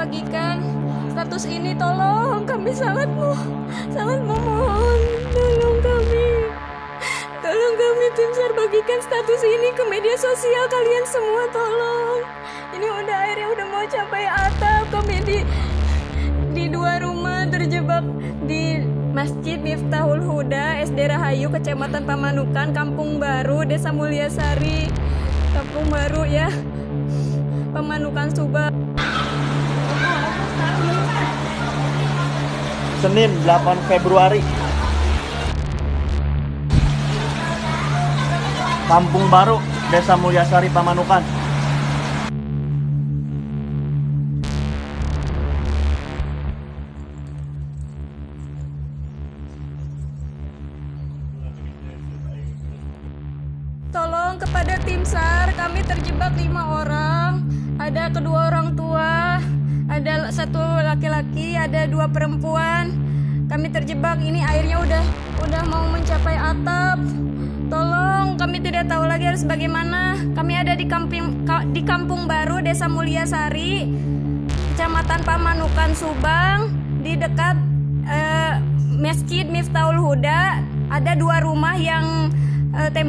bagikan status ini tolong kami sangat mau sangat memohon tolong kami. Tolong kami tim SAR bagikan status ini ke media sosial kalian semua tolong. Ini udah airnya udah mau capai atap kami di di dua rumah terjebak di Masjid Miftahul Huda SD Rahayu Kecamatan Pamanukan Kampung Baru Desa Mulyasari Kampung Baru ya Pemanukan Subang Senin 8 Februari. Kampung Baru Desa Mulyasari Pamanukan. Tolong kepada tim SAR, kami terjebak lima orang. Ada kedua orang tua, satu laki-laki, ada dua perempuan. Kami terjebak, ini airnya udah udah mau mencapai atap. Tolong, kami tidak tahu lagi harus bagaimana. Kami ada di kampung ka- di Kampung Baru, Desa Mulyasari, Kecamatan Pamanukan, Subang, di dekat eh, Masjid Miftahul Huda. Ada dua rumah yang eh, tembok